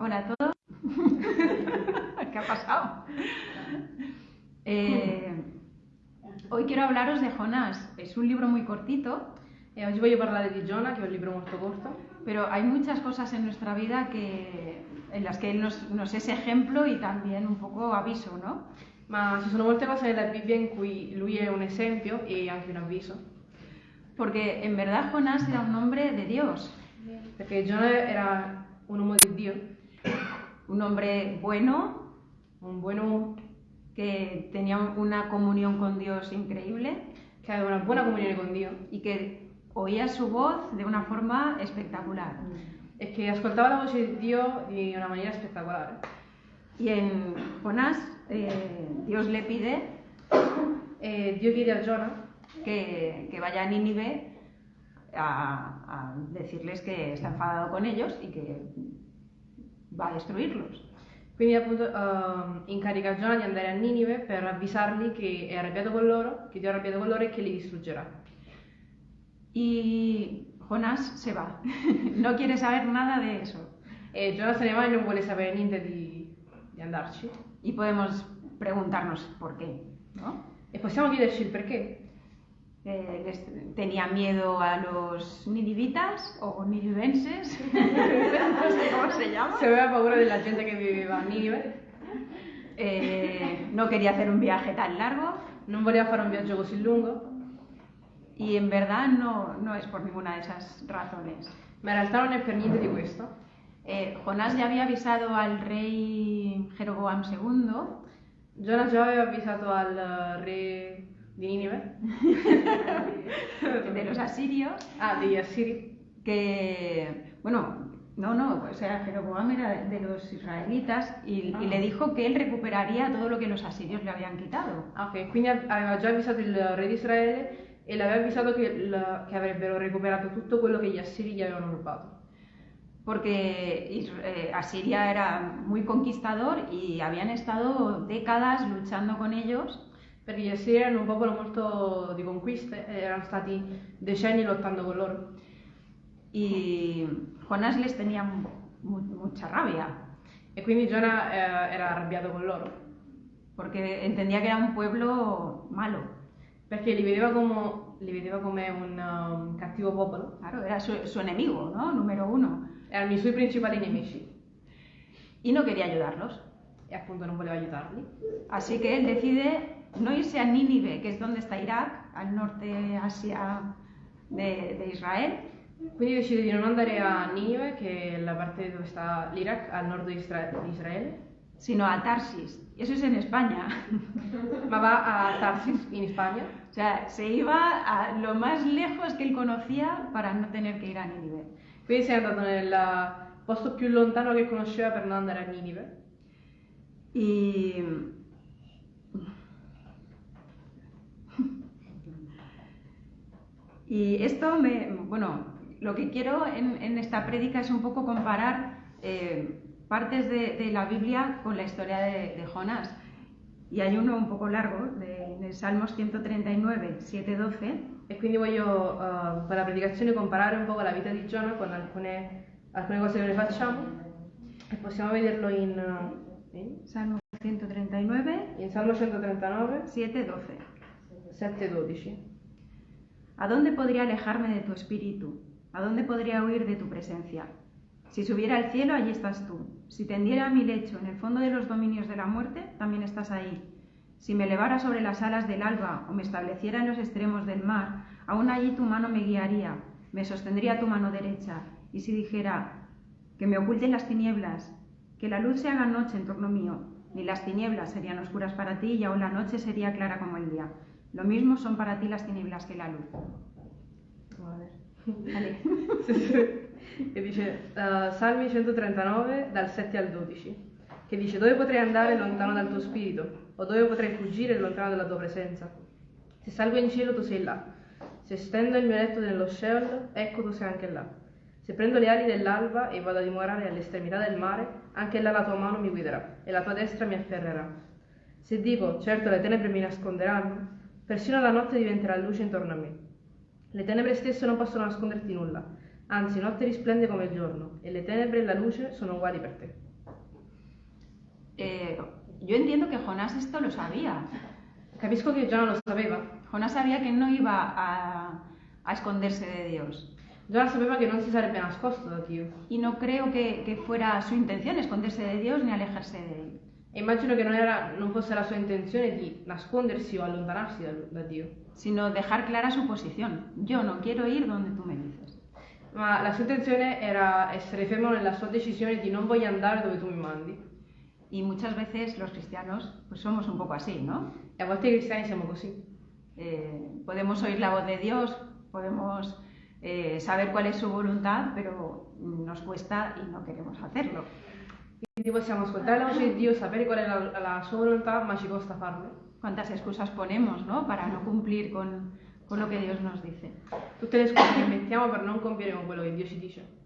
Hola a todos. ¿Qué ha pasado? Eh, hoy quiero hablaros de Jonás. Es un libro muy cortito, E oggi voglio parlare di Giona, che è un libro molto corto, pero hay muchas cosas en nuestra vida que, en las que él nos, nos es ejemplo y también un poco aviso, ¿no? ma ci sono molte cose nella Bibbia in cui lui è un esempio e anche un avviso. Porque en verdad Jonás era un hombre de Dios, Perché Giona era un uomo di Dio, un hombre bueno, un buon uomo que tenía una comunión con Dios increíble che aveva una buona comunione con Dio y que oía su voz de una forma espectacular. e che ascoltava la voce di Dio di una maniera spettacolare. Y en Jonás eh, Dios le pide E Dio chiede a Giona que, que vaya a Nínive a, a decirles que está enfadado con ellos y que va a destruirlos. Quindi appunto ehm, incarica Giona di andare a Ninive per avvisarli che è arrabbiato con loro, che Dio è arrabbiato con loro e che li distruggerà. Y Jonás se va, no quiere saber nada de eso. E Giona se ne va e non vuole sapere niente di, di andarci. Y podemos preguntarnos por qué. ¿no? E possiamo chiederci il perché. Eh, les- tenía miedo a los ninivitas o ninivenses, no sé cómo se llama. Se aveva paura della gente che viveva a Ninive, Eh, no quería hacer un viaje tan largo non voleva fare un viaggio così lungo, y en verdad no, no es por ninguna de esas razones. ma in realtà non è per niente di questo. Eh, Jonás ya había avisado al rey Jeroboam II Giona già aveva avvisato al re di Ninive, de los asirios. Ah, degli Assiri, que, bueno, no, no, o sea, Jeroboam era de los israelitas y, y le dijo que él recuperaría todo lo que los asirios le habían quitado. Ah, ok, quindi av- aveva già avvisato il re di Israele e l'aveva avvisato che, il- che avrebbero recuperato tutto quello che gli Assiri gli avevano rubato. Porque eh, Asiria era muy conquistador y habían estado décadas luchando con ellos Perché gli Assiri erano un popolo molto di conquiste e erano stati decenni lottando con loro. y Jonás les tenía mu- mucha rabia E quindi Giona eh, era arrabbiato con loro. porque entendía que era un pueblo malo. Perché li vedeva come, li vedeva come un um, cattivo popolo, Claro, era su, su enemigo, ¿no? Número uno. erano i suoi principali nemici Y no quería ayudarlos. e appunto non voleva aiutarli. Así que él decide no irse a Nínive, que es donde está Irak, al norte Asia de, de Israel, Quindi decide di non andare a Ninive, che è la parte dove sta l'Iraq, al nord di, Isra- di Israele, sino a Tarsis. Eso es en España. ma va a Tarsis, in Spagna, o sea, se iba a lo más lejos que él conocía para no tener que ir a Nínive. quindi si è andato nel posto più lontano che conosceva per non andare a Ninive. Y. Y esto me. Bueno, lo que quiero en, en esta prédica es un poco comparar eh, partes de, de la Biblia con la historia de, de Jonás. Y hay uno un poco largo, de, de Salmos 139, 7-12, E quindi voglio eh, per la predicazione comparare un po' la vita di Giona con alcune, alcune cose che noi facciamo e possiamo vederlo in, in, Salmo 139, in Salmo 139, 7-12. 7-12. ¿A dónde podría alejarme de tu espíritu? ¿A dónde podría huir de tu presencia? Si subiera al cielo, allí estás tú. Si tendiera mi lecho en el fondo de los dominios de la muerte, también estás ahí. Si me elevara sobre las alas del alba o me estableciera en los extremos del mar, aún allí tu mano me guiaría, me sostendría tu mano derecha. Y si dijera, que me oculten las tinieblas, que la luz se haga noche en torno mío, ni las tinieblas serían oscuras para ti y aún la noche sería clara como el día. Lo mismo son para ti las tinieblas que la luz. Vale. Sì, sì. che dice eh, Salmi 139 dal 7 al 12 che dice dove potrei andare lontano dal tuo spirito o dove potrei fuggire lontano dalla tua presenza se salgo in cielo tu sei là se stendo il mio letto nello Sheol ecco tu sei anche là se prendo le ali dell'alba e vado a dimorare all'estremità del mare anche là la tua mano mi guiderà e la tua destra mi afferrerà se dico certo le tenebre mi nasconderanno persino la notte diventerà luce intorno a me le tenebre stesse non possono nasconderti nulla, anzi notte risplende come il giorno, e le tenebre e la luce sono uguali per te. Eh, yo entiendo que Jonás esto lo sabía. Capisco che Giona lo sapeva. Jonás sabía que no iba a, a esconderse de Dios. Giona sapeva che non si sarebbe nascosto da Dio. Y no creo que, que fuera su intención esconderse de Dios ni alejarse de Él. E immagino che non, era, non fosse la sua intenzione di nascondersi o allontanarsi da, da Dio. sino dejar clara su posición. Yo no quiero ir donde tú me dices. Ma la sua intenzione era essere fermo nella sua decisione di non voglio andare dove tu mi mandi. Y muchas veces los cristianos pues somos un poco así, ¿no? E a volte i cristiani siamo così. Eh, podemos oír la voz de Dios, podemos eh, saber cuál es su voluntad, pero nos cuesta y no queremos hacerlo. Quindi possiamo ascoltare la voce di Dio, sapere qual è la, la sua volontà, ma ci costa farlo. ¿Cuántas excusas ponemos, ¿no? Para no cumplir con, con lo que Dios nos dice. Tutte le scuse che mettiamo per non compiere con quello che Dio ci dice.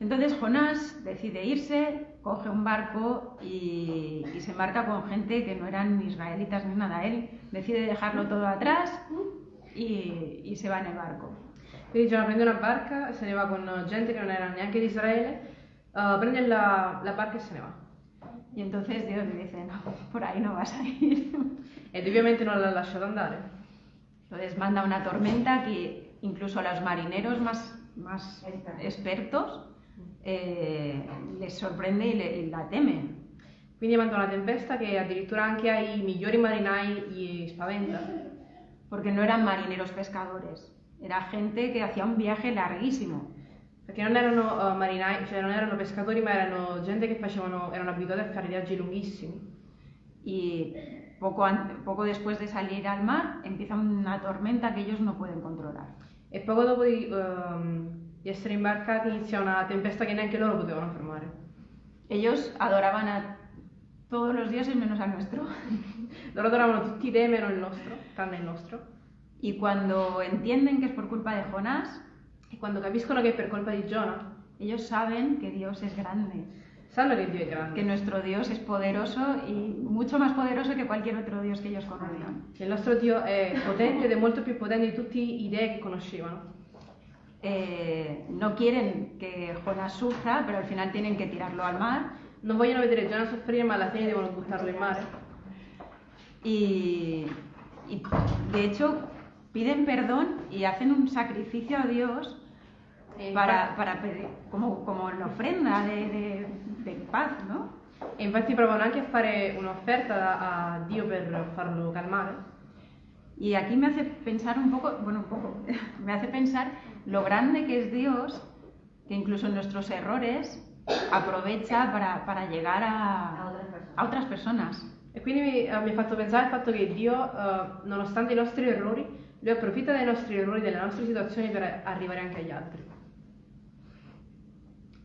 Entonces Jonás decide irse, coge un barco y, y se embarca con gente que no eran israelitas ni nada. Él decide dejarlo todo atrás y, y se va en el barco. Quindi Giona prende una barca, se ne va con gente che non era neanche di Israele, uh, prende la, la barca e se ne va. Y entonces Dios le dice, no, por ahí no vas a ir. Ed ovviamente non l'ha lasciato andare. Entonces manda una tormenta que incluso a los marineros más, más expertos eh, les sorprende y, le- y la temen. Quindi manda una tempesta che addirittura anche ai migliori marinai gli spaventa. Porque no eran marineros pescadores, era gente que hacía un viaje larguísimo. Perché non erano uh, marinai, cioè non erano pescatori, ma erano gente che facevano, erano abituati a fare viaggi lunghissimi. Y poco, an- poco después de salir al mar empieza una tormenta que ellos no pueden controlar. E poco dopo di, ehm, di essere imbarcati inizia una tempesta che neanche loro potevano fermare. Ellos adoraban a todos los dioses menos al nuestro. Loro adoravano tutti i dei meno il nostro, tranne il nostro. Y cuando entienden que es por culpa de Jonás, E quando capiscono che per colpa di Giona, ellos saben que Dios es grande, sanno che Dio è que grande, nuestro Dios es poderoso y mucho más poderoso que cualquier otro Dios que ellos conozcan. che il nostro Dio è potente ed è molto più potente di tutti i dei che conoscevano. Eh, no quieren que Jonás sufra, pero al final tienen que tirarlo al mar Non vogliono vedere Giona soffrire, ma alla fine devono buttarlo in mare. y, y, de hecho piden perdón y hacen un sacrificio a Dios Para, para pedir, como, como la ofrenda de, de- de paz, ¿no? E infatti provano anche a fare un'offerta a Dio per farlo calmare. Y aquí me hace pensar un poco, bueno, un poco, me hace pensar lo grande que es Dios, que incluso en nuestros errores aprovecha para, para llegar a, a otras personas. E quindi mi, eh, mi ha fatto pensare al fatto che Dio, eh, nonostante i nostri errori, Lui approfitta dei nostri errori, delle nostre situazioni per arrivare anche agli altri.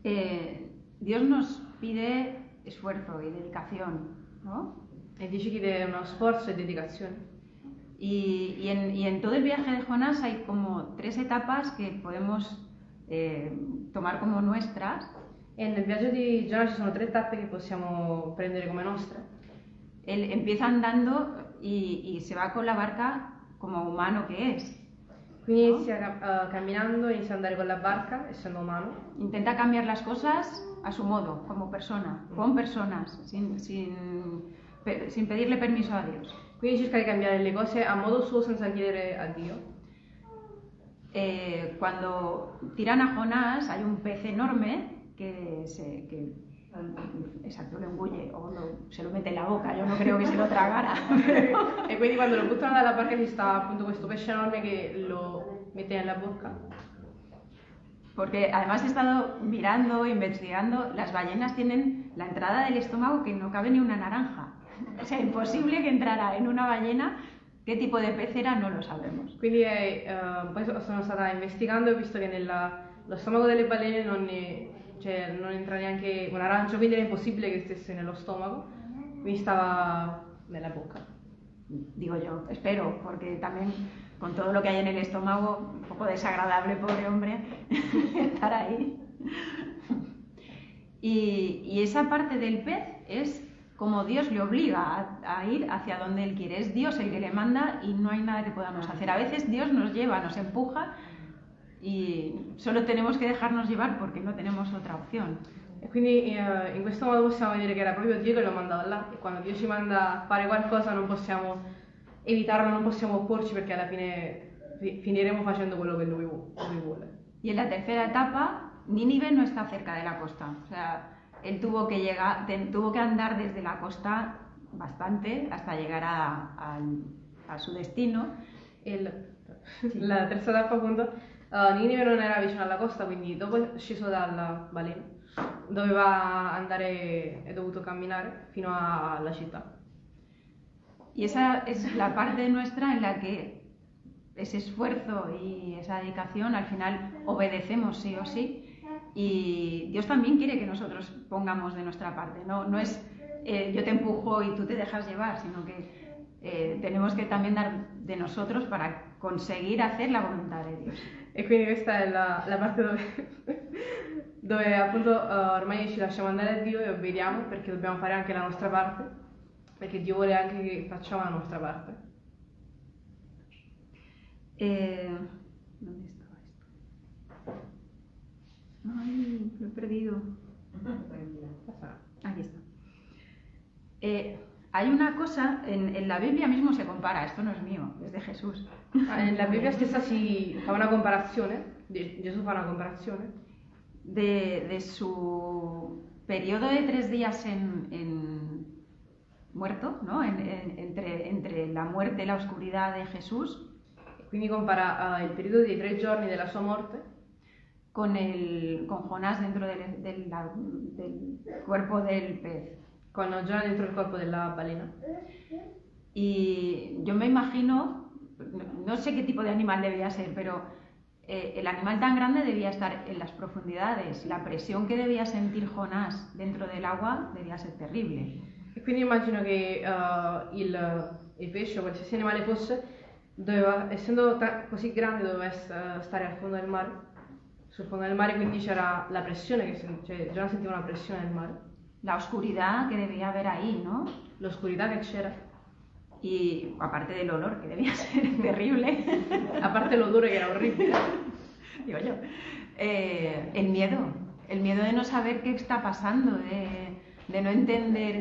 Eh, Dios nos pide esfuerzo y dedicación, ¿no? E Dio ci chiede uno sforzo e dedicazione. Y, y en, y en todo el viaje de Jonás hay como tres etapas que podemos eh, tomar como nuestras. E nel viaggio di Giona ci sono tre tappe che possiamo prendere come nostre. Él empieza andando y, y se va con la barca como humano que es. Quindi inizia cam- eh, camminando, inizia ad andare con la barca, essendo umano, Intenta cambiar las cosas a su modo, como persona, con personas, sin, sin, pe- sin pedirle permiso a Dios. quindi cerca di cambiare le cose a modo suo senza chiedere a Dio. Eh, cuando tiran a Jonás hay un pez enorme que, se, que exacto, lo engulle o lo- se lo mete en la boca. Yo no creo que se lo tragara. pero- E quindi quando lo buttano dalla barca ci sta appunto questo pesce enorme che lo mette nella bocca. Porque además he estado mirando, investigando, las ballenas tienen la entrada del estómago que no cabe ni una naranja. O sea, imposible que entrara en una ballena. ¿Qué tipo de pez era? No lo sabemos. Quindi eh, poi so- sono stata investigando e ho visto che nello stomaco delle balene non, ne- cioè, non entra neanche un arancio, quindi era impossibile che stesse nello stomaco, quindi stava nella bocca. Digo yo, espero, porque también con todo lo que hay en el estómago, un poco desagradable, pobre hombre, estar ahí. Y, esa parte del pez es como Dios le obliga a ir hacia donde Él quiere. Es Dios el que le manda y no hay nada que podamos hacer. A veces Dios nos lleva, nos empuja y solo tenemos que dejarnos llevar porque no tenemos otra opción. E quindi eh, in questo modo possiamo vedere che era proprio Dio che lo mandava là e quando Dio ci manda a fare qualcosa non possiamo evitarlo, non possiamo opporci perché alla fine fi- finiremo facendo quello che Lui, lui vuole. Y en la tercera etapa, Nínive no está cerca de la costa. O sea, él tuvo que, llegar, tuvo que andar desde la costa bastante hasta llegar a, al- a su destino. E il- la terza tappa appunto, eh, Ninive non era vicino alla costa, quindi dopo sceso dalla balena, doveva andare, è dovuto camminare fino a- alla città. Y esa es la parte nuestra en la que ese esfuerzo y esa dedicación al final obedecemos sí o sí. Y Dios también quiere que nosotros pongamos de nuestra parte. No, no es eh, yo te empujo y tú te dejas llevar, sino que eh, tenemos que también dar de nosotros para conseguir hacer la voluntad de Dios. E quindi questa è la, la parte dove, dove appunto eh, ormai ci lasciamo andare a Dio e obbediamo perché dobbiamo fare anche la nostra parte, perché Dio vuole anche che facciamo la nostra parte. Eh, ¿Dónde estaba esto? Ay, lo he perdido. Aquí está. Eh, hay una cosa, en, en la Biblia mismo se compara, esto no es mío, es de Jesús. Ah, Nella Bibbia stessa si fa una comparazione, Ge- Gesù fa una comparazione De, de su periodo de tres días en, en muerto, ¿no? En- en- entre, entre la muerte y la oscuridad de Jesús, quindi compara eh, il periodo dei tre giorni della sua morte con, el, con Jonás dentro del, del- la- del cuerpo del pez. Con Giona dentro il corpo della balena. Y yo me imagino, no sé qué tipo de animal debía ser, pero eh, el animal tan grande debía estar en las profundidades. La presión que debía sentir Jonás dentro del agua debía ser terrible. E quindi immagino che eh, il, il pesce o qualsiasi animale fosse, doveva, essendo così grande, doveva stare al fondo del mare, sul fondo del mare, quindi c'era la pressione, che cioè Giona sentiva una pressione nel mare, La oscuridad que debía haber ahí, ¿no? l'oscurità che c'era, Y aparte del olor, que debía ser terrible, a parte l'odore che era orribile, digo yo, eh, el miedo, el miedo de no saber qué está pasando, de, de no entender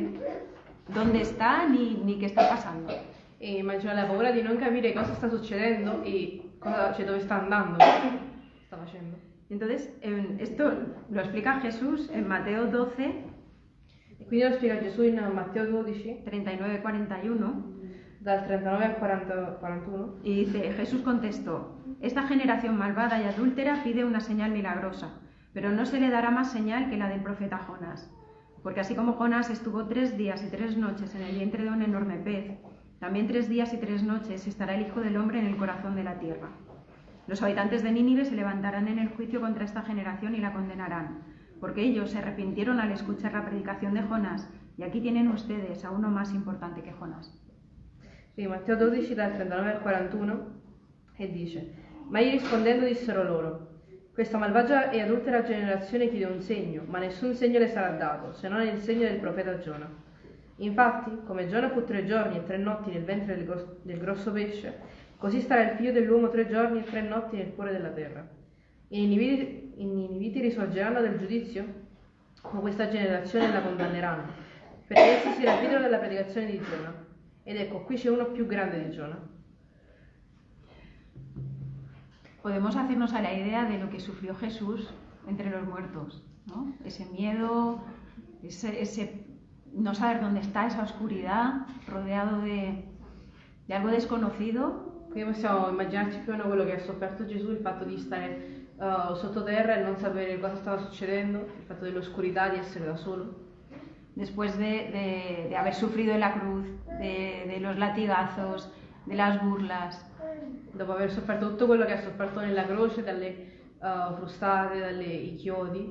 dónde está ni, ni qué está pasando. e immagino la paura di non capire cosa sta succedendo e cosa, cioè, dove sta andando, cosa sta facendo. Entonces, en- esto lo explica Jesús en Mateo 12, E quindi lo spiega Gesù in Matteo 12, 39-41, dal 39 al 40 41. y dice, Jesús contestó, esta generación malvada y adúltera pide una señal milagrosa, pero no se le dará más señal que la del profeta Jonás. Porque así como Jonás estuvo tres días y tres noches en el vientre de un enorme pez, también tres días y tres noches estará el Hijo del Hombre en el corazón de la tierra. Los habitantes de Nínive se levantarán en el juicio contra esta generación y la condenarán, porque ellos se arrepintieron al escuchar la predicación de Jonás, y aquí tienen ustedes a uno más importante que Jonás. Sì, Matteo 12 dal 39 al 41 e dice Ma gli rispondendo dissero loro Questa malvagia e adultera generazione chiede un segno, ma nessun segno le sarà dato, se non il segno del profeta Giona. Infatti, come Giona fu tre giorni e tre notti nel ventre del, gros- del grosso pesce, così starà il figlio dell'uomo tre giorni e tre notti nel cuore della terra. I Niniviti, i Niniviti risorgeranno dal giudizio con questa generazione la condanneranno, perché essi si ravvidono della predicazione di Giona. Ed ecco, qui c'è uno più grande di Giona. podemos hacernos a la idea de lo que sufrió Jesús entre los muertos, ¿no? Ese miedo, ese, ese no saber dónde está, esa oscuridad, rodeado de, de algo desconocido, Quindi possiamo immaginarci più o meno quello che ha sofferto Gesù, il fatto di stare uh, sottoterra e non sapere cosa stava succedendo, il fatto dell'oscurità, di essere da solo. después de, de- de haber sufrido en la cruz, de, de los latigazos, de las burlas, Dopo aver sofferto tutto quello che ha sofferto nella croce, dalle uh, frustate, dalle chiodi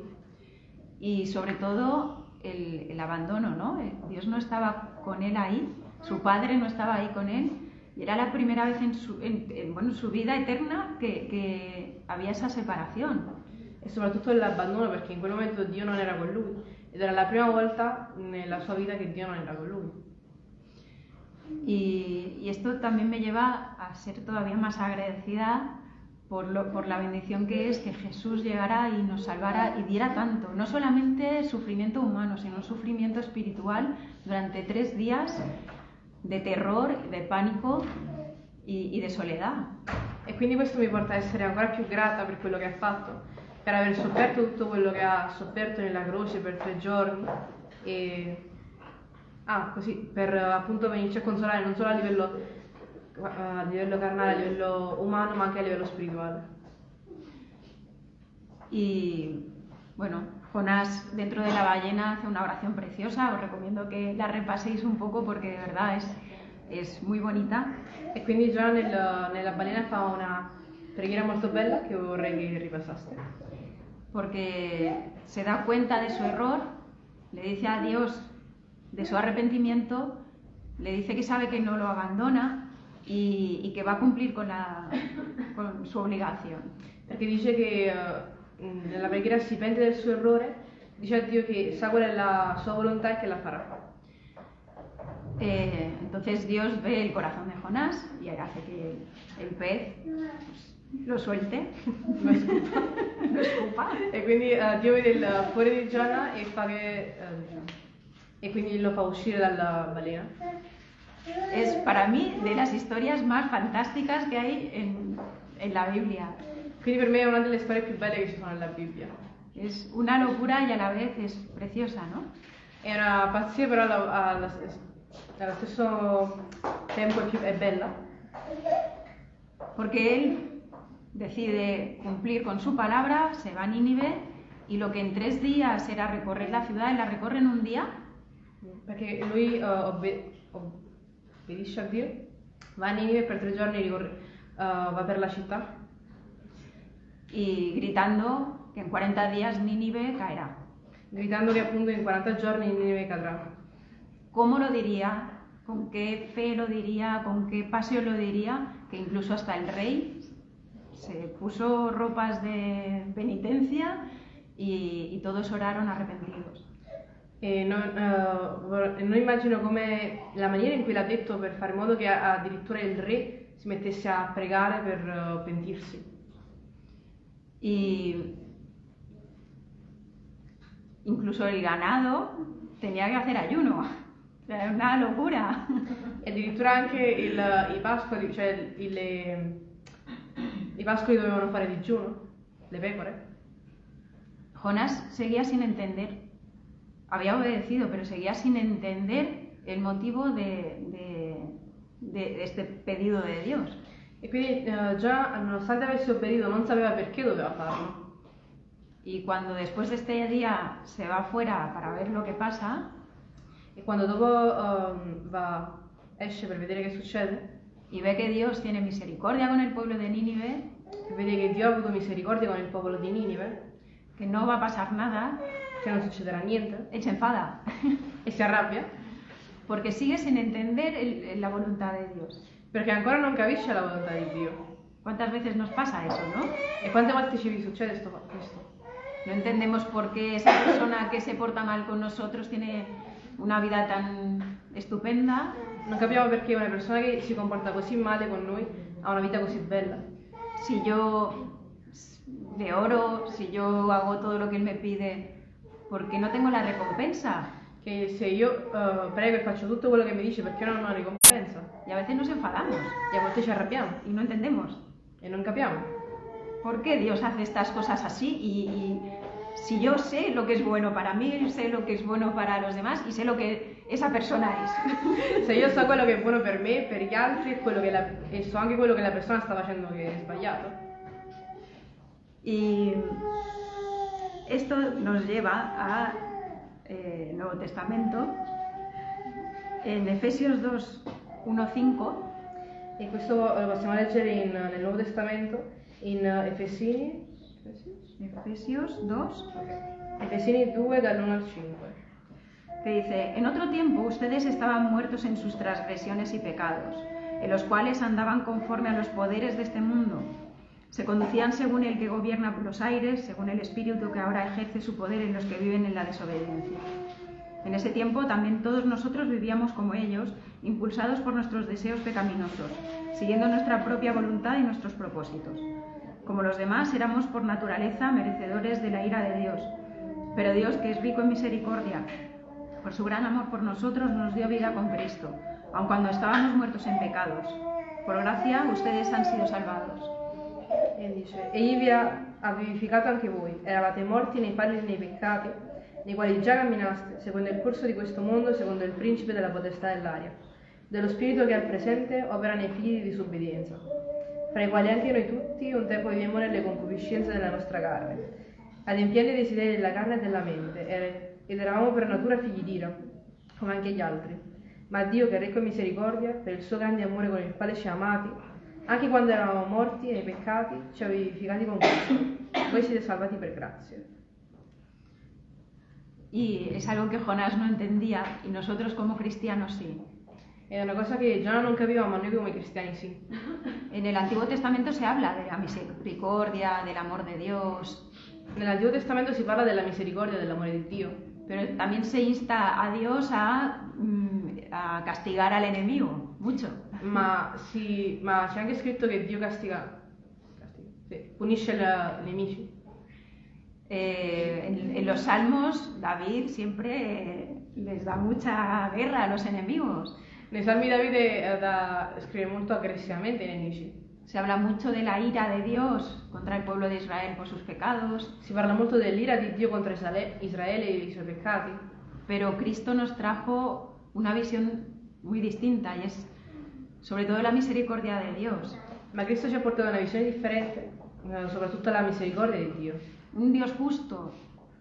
y sobre todo el, el abandono, ¿no? Eh, Dios no estaba con él ahí, su padre no estaba ahí con él, y era la primera vez en su, en- en, bueno, en su vida eterna que, había esa separación. e soprattutto l'abbandono perché in quel momento Dio non era con lui ed era la prima volta nella sua vita che Dio non era con lui. Y, y esto también me lleva a ser todavía más agradecida por, lo- por la bendición que es que Jesús llegara y nos salvara y diera tanto, no solamente sufrimiento humano, sino un sufrimiento espiritual durante tres días de terror, de pánico y, y de soledad. E quindi questo mi porta a essere ancora più grata per quello che ha fatto, per aver sofferto tutto quello che ha sofferto nella croce per tre giorni e ah, così per appunto venirci a consolare non solo a livello, a livello carnale, a livello umano, ma anche a livello spirituale. Y bueno, Jonás dentro de la ballena hace una oración preciosa, os recomiendo que la repaséis un poco porque de verdad es, es muy bonita. E quindi già nel- nella balena fa una preghiera molto bella che vorrei che ripassaste. porque se da cuenta de su error, le dice a Dios de su arrepentimiento, le dice que sabe que no lo abandona y, y que va a cumplir con, la- con su obligación. Perché dice che eh, mh, nella preghiera si pente del suo errore, dice a Dio che sa qual è la sua volontà e che la farà. Eh, entonces Dios ve el corazón de Jonás y hace que el pez lo suelte, Lo escupa. lo escupa. E quindi eh, Dio vede il cuore di Giona e fa che. eh, e quindi lo fa uscire dalla balena. Es para mí de las historias más fantásticas que hay en, en la Biblia. Quindi per me è una delle storie più belle che ci sono nella Bibbia. Es una locura y a la vez es preciosa, ¿no? È una pazzia, però alla- alla- allo stesso tempo è, più, è bella. Porque él decide cumplir con su palabra, se va a Nínive y lo que en tres días era recorrer la ciudad, él la recorre en un día Perché lui eh, obbe- obbedisce a Dio, va a Ninive per tre giorni eh, va per la città y gritando que en 40 días Nínive caerá. gritando che appunto in 40 giorni Ninive cadrà. ¿Cómo lo diría? ¿Con qué fe lo diría? ¿Con qué pasión lo diría? Que incluso hasta el rey se puso ropas de penitencia y, y todos oraron arrepentidos. E non, eh, non immagino come la maniera in cui l'ha detto per fare in modo che addirittura il re si mettesse a pregare per eh, pentirsi. Y incluso el ganado tenía que hacer ayuno. Era una locura. E addirittura anche il- i pascoli, cioè il- le- i pascoli dovevano fare digiuno, le pecore. Jonás seguía sin entender. Había obedecido, pero seguía sin entender el motivo de, de- de este pedido de Dios. E quindi eh, già nonostante avesse obbedito non sapeva perché doveva farlo. Y cuando después de este día se va afuera para ver lo que pasa, E quando dopo ehm, va, esce per vedere che succede, y ve que Dios tiene misericordia con el pueblo de Nínive, e vede che Dio ha avuto misericordia con il popolo di Ninive, que no va a pasar nada, che non succederà niente, él se enfada, e si arrabbia, porque sigue sin entender el- la voluntad de Dios. Perché ancora non capisce la volontà di Dio. ¿Cuántas veces nos pasa eso, no? E quante volte ci succede sto- questo? No entendemos por qué esa persona que se porta mal con nosotros tiene una vida tan estupenda Non capiamo perché una persona che si comporta così male con noi ha una vita così bella. si yo le oro, si yo hago todo lo que él me pide, porque no tengo la recompensa. Che se io eh, prego e faccio tutto quello che mi dice perché non ho una ricompensa? Y a veces nos enfadamos E a volte ci arrabbiamo y no entendemos e non capiamo. por qué Dios hace estas cosas así y, y si yo sé lo que es bueno para mí, sé lo que es bueno para los demás y sé lo que esa persona es. Se io so quello che è buono per me, per gli altri la- e so anche quello che la persona sta facendo che è sbagliato. Y esto nos lleva a eh, Nuevo Testamento. En Efesios 2, 1, 5 E questo lo possiamo leggere in- nel Nuovo Testamento in Efesini, Efesios 2, Efesini 2 dall'1 al 5. que dice, en otro tiempo ustedes estaban muertos en sus transgresiones y pecados, en los cuales andaban conforme a los poderes de este mundo. Se conducían según el que gobierna los aires, según el espíritu que ahora ejerce su poder en los que viven en la desobediencia. En ese tiempo también todos nosotros vivíamos como ellos, impulsados por nuestros deseos pecaminosos, siguiendo nuestra propia voluntad y nuestros propósitos. Como los demás, éramos por naturaleza merecedores de la ira de Dios. Pero Dios, que es rico en misericordia, por su gran amor por nosotros, nos dio vida con Cristo, aun cuando estábamos muertos en pecados. Por gracia, ustedes han sido salvados. E dice, egli vi ha, vivificato anche voi, eravate morti nei falli e nei peccati, nei quali già camminaste, secondo il corso di questo mondo, secondo il principe della potestà dell'aria, dello spirito che al presente opera nei figli di disobbedienza, fra i quali anche noi tutti un tempo vivemmo nelle concupiscenze della nostra carne, adempiendo i desideri della carne e della mente, ed eravamo per natura figli d'ira, come anche gli altri. Ma Dio, che è ricco in misericordia, per il suo grande amore con il quale ci ha amati, anche quando eravamo morti nei peccati, ci ha vivificati con Cristo. Voi siete salvati per grazia. Y es algo que Jonás no entendía y nosotros como cristianos sí. È una cosa che Giona non capiva, ma noi come cristiani sì. En el Antiguo Testamento se habla de la misericordia, del amor de Dios, Nell'Antico Testamento si parla della misericordia e dell'amore di Dio, pero también se insta a Dios a, mm, a castigar al enemigo, mucho. ma, si- ma c'è anche scritto che Dio castiga, castiga, sì, punisce i nemici. Eh, en, en los salmos, David siempre eh, les da mucha guerra a los enemigos. Nei Salmi Davide eh, da- scrive molto aggressivamente ai nemici. Se habla mucho de la ira de Dios contra el pueblo de Israel por sus pecados, Si parla molto dell'ira di Dio contro Israele, e i suoi peccati, pero Cristo nos trajo una visión muy distinta y es sobre todo la misericordia de Dios. ma Cristo ci ha portato una visione differente, soprattutto la misericordia di Dio. Un Dios justo,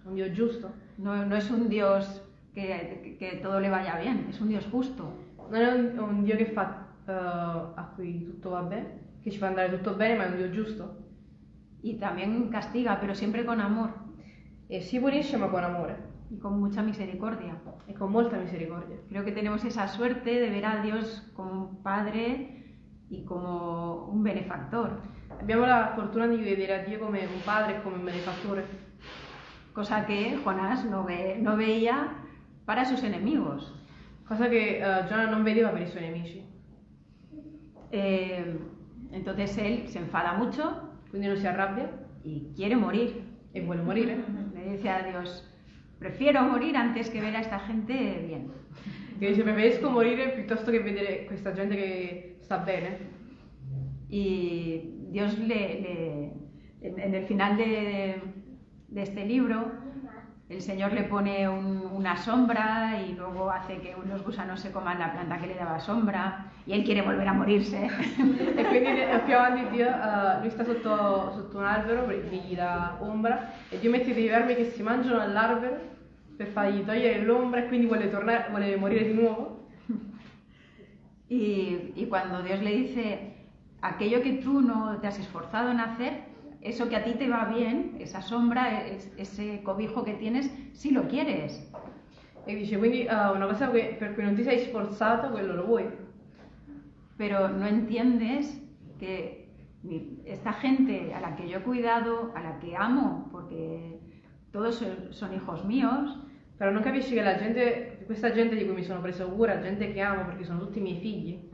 Un Dio giusto. no, no es un Dios que, que todo le vaya bien, es un Dios justo. Non è un, un Dio che fa eh, a cui tutto va bene, che ci fa andare tutto bene, ma è un Dio giusto. Y también castiga, pero siempre con amor E si punisce ma con amore y con mucha misericordia. e con molta misericordia. Creo que tenemos esa suerte de ver a Dios como un padre y como un benefactor, Abbiamo la fortuna di vedere a Dio come un padre come un benefattore, cosa que Jonás no, ve- no veía para sus enemigos. cosa che eh, Giona non vedeva per i suoi nemici. Eh, entonces él se enfada mucho Quindi non si arrabbia y quiere morir. e vuole morire. Le dice a Dios, prefiero morir antes que ver a esta gente bien. Che dice preferisco morire piuttosto che vedere questa gente che sta bene. Y Dios le, le- en, en el final de, de este libro, el Señor le pone un- una sombra y luego hace que unos gusanos se coman la planta que le daba sombra y él quiere volver a morirse. E quindi più avanti Dio, eh, lui sta sotto, sotto un albero gli dà ombra e Dio mette dei vermi che si mangiano all'albero per fargli togliere l'ombra e quindi vuole, tornare, vuole morire di nuovo. Y, y cuando Dios le dice, aquello que tú no te has esforzado en hacer, eso que a ti te va bien, esa sombra, es- ese cobijo que tienes, si lo quieres. E dice quindi eh, una cosa che- per cui non ti sei sforzato, quello lo vuoi. pero no entiendes que esta gente a la que yo he cuidado, a la que amo, porque todos son- son hijos míos, Però non capisci che la gente, questa gente di cui mi sono preso cura, gente che amo perché sono tutti i miei figli,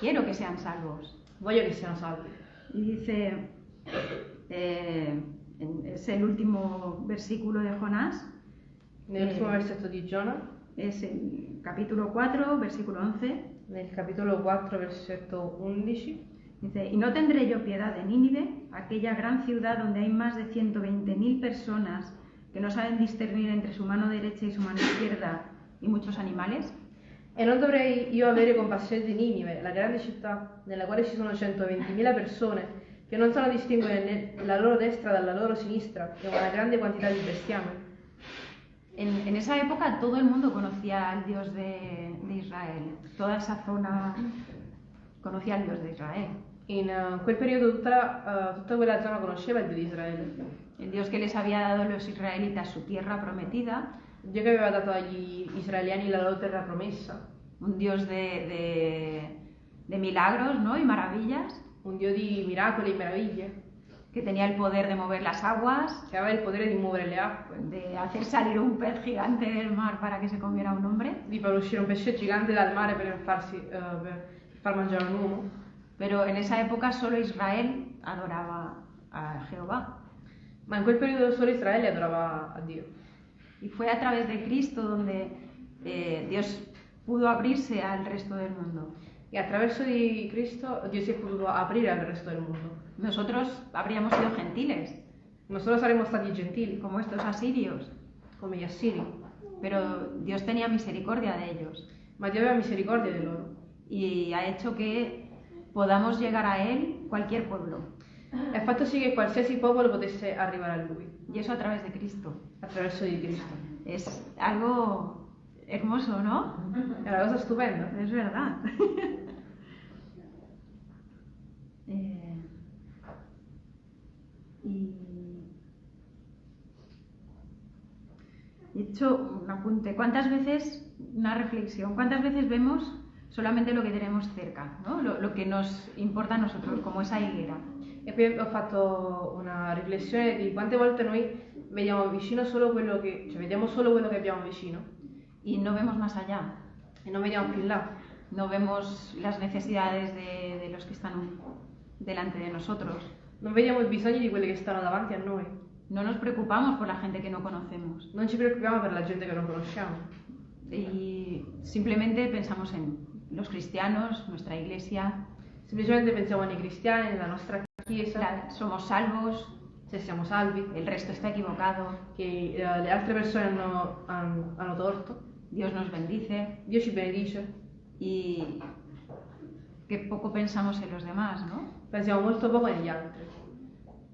quiero que sean salvos. voglio che siano salvi. Y dice, eh, es el último versículo de Jonás, Nell'ultimo Eh. versetto di Giona, es el capítulo 4, versículo 11, nel capitolo 4, versetto 11, Dice, y no tendré yo piedad de Nínive, aquella gran ciudad donde hay más de 120.000 personas que no saben discernir entre su mano derecha y su mano izquierda y muchos animales. E non dovrei io avere compassione di Ninive, la grande città nella quale ci sono 120.000 persone che non sanno distinguere la loro destra dalla loro sinistra e una grande quantità di bestiame. En, en esa época todo el mundo conocía al Dios de, de Israel, toda esa zona conocía al Dios de Israel, In eh, quel periodo tutta, eh, tutta quella zona conosceva il Dio di Israele, el Dios que les había dado a los israelitas su tierra prometida, il Dio che aveva dato agli israeliani la loro terra promessa, un Dios de, de- de milagros ¿no? y maravillas, un Dio di miracoli e meraviglie, que tenía el poder de mover las aguas, che aveva il potere di muovere le acque, de hacer salir un pez gigante del mar para que se comiera un hombre, di far uscire un pesce gigante dal mare per, farsi, eh, per far mangiare un uomo. pero en esa época solo Israel adoraba a Jehová. Ma in quel periodo solo Israele adorava a Dio. Y fue a través de Cristo donde eh, Dios pudo abrirse al resto del mundo. E attraverso di Cristo Dio si è potuto aprire al resto del mondo. Nosotros habríamos sido gentiles, Non solo saremmo stati gentili, como estos asirios, come gli assiri, pero Dios tenía misericordia de ellos ma Dio aveva misericordia di loro. y ha hecho que podamos llegar a Él cualquier pueblo, ha fatto sì che qualsiasi popolo potesse arrivare a Lui, y eso a través de Cristo. attraverso di Cristo. Es algo hermoso, ¿no? Una cosa stupenda. Es verdad. Eh, y he hecho un apunte. ¿Cuántas veces, una reflexión, cuántas veces vemos solamente lo que tenemos cerca, ¿no? lo, lo que nos importa a nosotros, como esa higuera? E poi ho fatto una riflessione di quante volte noi vediamo vicino solo quello che, cioè vediamo solo quello che abbiamo vicino Y no vemos más allá, e non vediamo più in là. no vemos las necesidades de, de los que están delante de nosotros. Non vediamo i bisogni di quelli che stanno davanti a noi. No nos preocupamos por la gente que no conocemos. Non ci preoccupiamo per la gente che non conosciamo. y simplemente pensamos en los cristianos, nuestra iglesia, Semplicemente pensiamo nei cristiani, nella nostra chiesa, la- somos salvos, se siamo salvi, el resto está equivocado, che eh, le altre persone hanno, han- hanno torto. Dios nos bendice Dio ci benedice. y qué poco pensamos en los demás, ¿no? Pensiamo molto poco negli altri.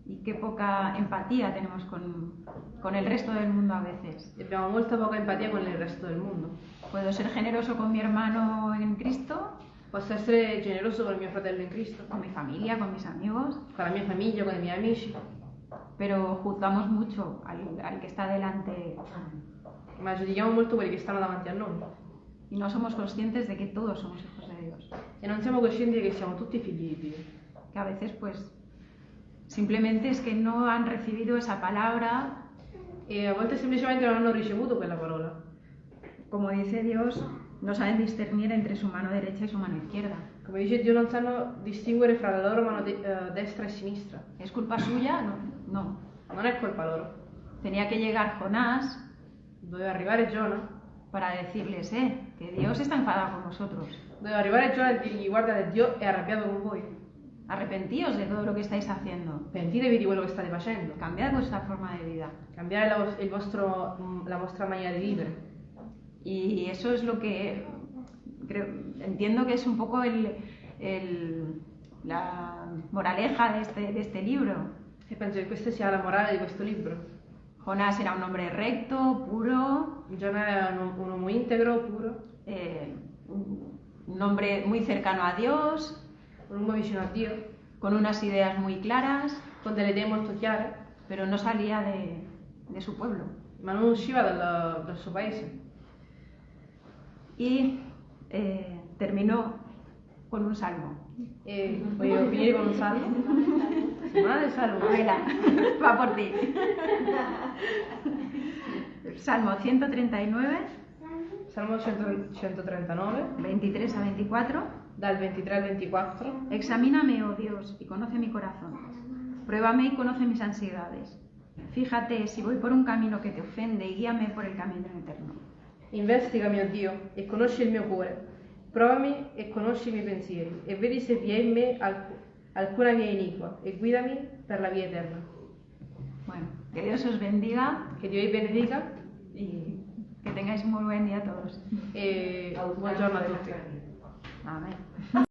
Y qué poca empatía tenemos con, con el resto del mundo a veces. E abbiamo molta poca empatia con il resto del mondo. Puedo ser generoso con mi hermano en Cristo, Posso essere generoso con mio fratello in Cristo, con mi familia, con mis amigos, con la mia famiglia, con i miei amici, pero juzgamos mucho al, al que está delante ma giudichiamo molto quelli che stanno davanti a noi. Y no somos conscientes de que todos somos hijos de Dios. E non siamo coscienti che siamo tutti figli di Dio. que a veces pues simplemente es que no han recibido esa palabra, E a volte semplicemente non hanno ricevuto quella parola. como dice Dios, no saben discernir entre su mano derecha y su mano izquierda. Come dice Dio, non sanno distinguere fra la loro mano de- eh, destra e sinistra. ¿Es culpa suya? No, no. Non è colpa loro. Tenía que llegar Jonás Doveva arrivare Giona, para decirles, eh, que Dios está enfadado con vosotros. doveva arrivare Giona e dirgli guarda Dio è arrabbiato con voi. Arrepentíos de todo lo que estáis haciendo. Pentitevi di quello che state facendo. Cambiad vuestra forma de vida. Cambiare la, il vostro- la vostra maniera di vivere. Y eso es lo que creo, entiendo que es un poco el, el- la moraleja de este, de este libro. E penso che questa sia la morale di questo libro. Jonás era un hombre recto, puro, Giona era un, un uomo integro, puro, eh, un hombre muy cercano a Dios, un uomo vicino a Dio, con unas ideas muy claras, con delle idee molto chiare, pero no salía de, de su pueblo. ma non usciva dal, dal suo paese. Y eh, terminó con un salmo. E voglio finire con un salmo. Settimana del salmo. Va por ti. Salmo 139, Salmo 100 139, 23 a 24. dal 23 al 24. Examíname, oh Dios, y conoce mi corazón. Pruébame y conoce mis ansiedades. Fíjate si voy por un camino que te ofende y guíame por el camino eterno. Investigami, o Dio, e conosci il mio cuore. Provami e conosci i miei pensieri, e vedi se vi è in me alc- alcuna via iniqua, e guidami per la via eterna. Bueno, que Dios os bendiga Che Dio vi benedica y que tengáis muy buen día todos. e buongiorno a tutti. Amén.